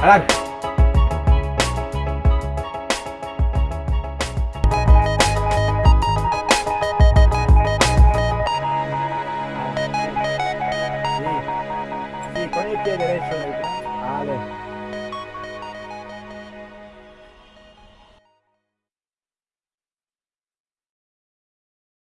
Caralho. Sim, sim, con el pie derecho. Né, vale. Ah, né.